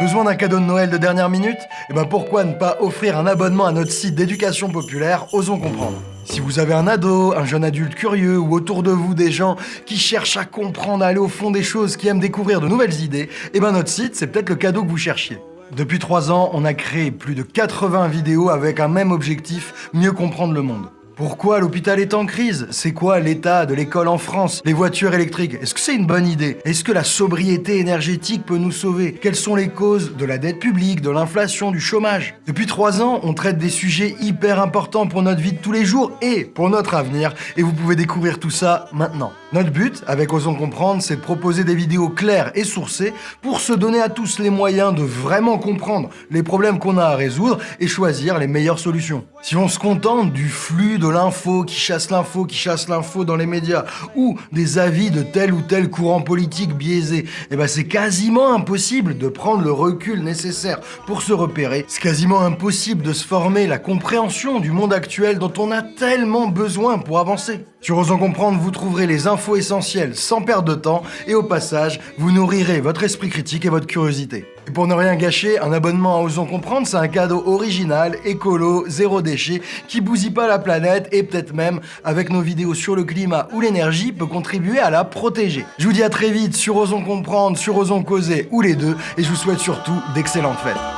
Besoin d'un cadeau de Noël de dernière minute? Eh ben pourquoi ne pas offrir un abonnement à notre site d'éducation populaire? Osons comprendre si vous avez un ado, un jeune adulte curieux ou autour de vous des gens qui cherchent à comprendre, à aller au fond des choses, qui aiment découvrir de nouvelles idées, eh ben notre site, c'est peut-être le cadeau que vous cherchiez. Depuis 3 ans, on a créé plus de 80 vidéos avec un même objectif, mieux comprendre le monde. Pourquoi l'hôpital est en crise? C'est quoi l'état de l'école en France? Les voitures électriques, est-ce que c'est une bonne idée? Est-ce que la sobriété énergétique peut nous sauver? Quelles sont les causes de la dette publique, de l'inflation, du chômage? Depuis trois ans, on traite des sujets hyper importants pour notre vie de tous les jours et pour notre avenir, et vous pouvez découvrir tout ça maintenant. Notre but, avec Osons Comprendre, c'est de proposer des vidéos claires et sourcées pour se donner à tous les moyens de vraiment comprendre les problèmes qu'on a à résoudre et choisir les meilleures solutions. Si on se contente du flux de l'info qui chasse l'info, qui chasse l'info dans les médias, ou des avis de tel ou tel courant politique biaisé, eh ben c'est quasiment impossible de prendre le recul nécessaire pour se repérer. C'est quasiment impossible de se former la compréhension du monde actuel dont on a tellement besoin pour avancer. Sur Osons Comprendre, vous trouverez les infos essentielles sans perdre de temps et au passage, vous nourrirez votre esprit critique et votre curiosité. Et pour ne rien gâcher, un abonnement à Osons Comprendre, c'est un cadeau original, écolo, zéro déchet, qui bousille pas la planète et peut-être même, avec nos vidéos sur le climat ou l'énergie, peut contribuer à la protéger. Je vous dis à très vite sur Osons Comprendre, sur Osons Causer ou les deux, et je vous souhaite surtout d'excellentes fêtes.